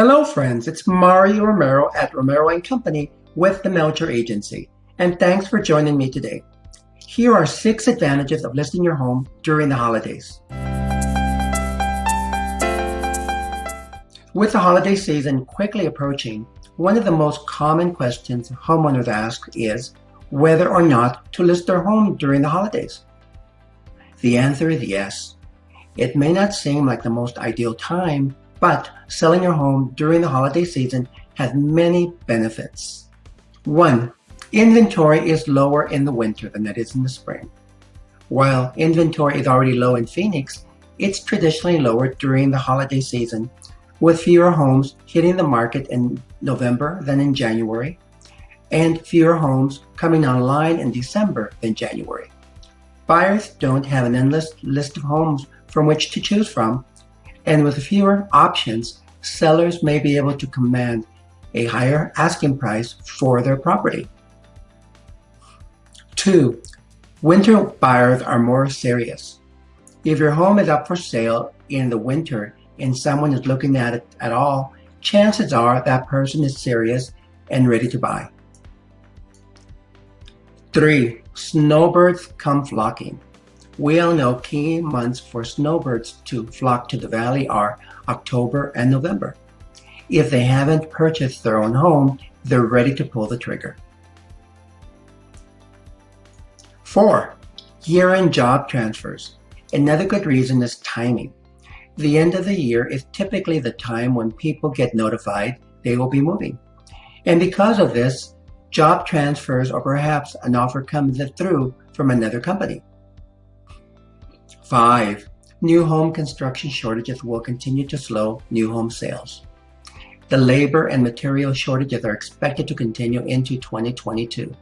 Hello friends, it's Mario Romero at Romero & Company with the Melcher Agency, and thanks for joining me today. Here are six advantages of listing your home during the holidays. With the holiday season quickly approaching, one of the most common questions homeowners ask is whether or not to list their home during the holidays. The answer is yes. It may not seem like the most ideal time, but selling your home during the holiday season has many benefits. One, inventory is lower in the winter than it is in the spring. While inventory is already low in Phoenix, it's traditionally lower during the holiday season, with fewer homes hitting the market in November than in January, and fewer homes coming online in December than January. Buyers don't have an endless list of homes from which to choose from, and with fewer options, sellers may be able to command a higher asking price for their property. Two, winter buyers are more serious. If your home is up for sale in the winter and someone is looking at it at all, chances are that person is serious and ready to buy. Three, snowbirds come flocking. We all know key months for snowbirds to flock to the valley are October and November. If they haven't purchased their own home, they're ready to pull the trigger. 4. Year-end job transfers. Another good reason is timing. The end of the year is typically the time when people get notified they will be moving. And because of this, job transfers or perhaps an offer comes through from another company. Five, new home construction shortages will continue to slow new home sales. The labor and material shortages are expected to continue into 2022.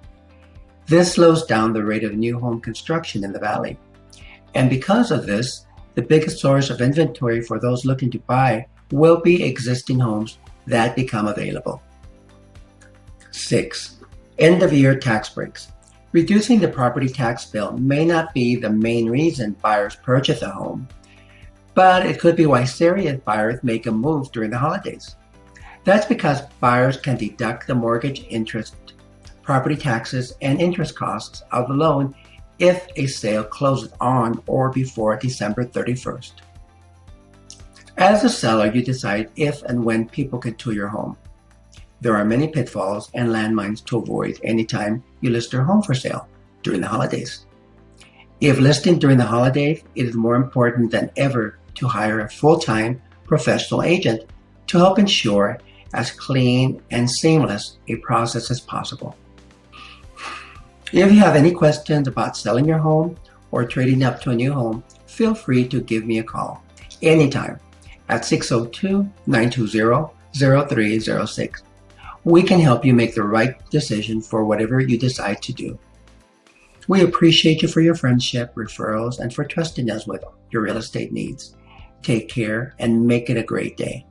This slows down the rate of new home construction in the valley. And because of this, the biggest source of inventory for those looking to buy will be existing homes that become available. 6. End of year tax breaks. Reducing the property tax bill may not be the main reason buyers purchase a home, but it could be why serious buyers make a move during the holidays. That's because buyers can deduct the mortgage interest, property taxes, and interest costs of the loan if a sale closes on or before December 31st. As a seller, you decide if and when people can tour your home. There are many pitfalls and landmines to avoid anytime you list your home for sale during the holidays. If listing during the holidays, it is more important than ever to hire a full-time professional agent to help ensure as clean and seamless a process as possible. If you have any questions about selling your home or trading up to a new home, feel free to give me a call anytime at 602-920-0306 we can help you make the right decision for whatever you decide to do. We appreciate you for your friendship, referrals, and for trusting us with your real estate needs. Take care and make it a great day.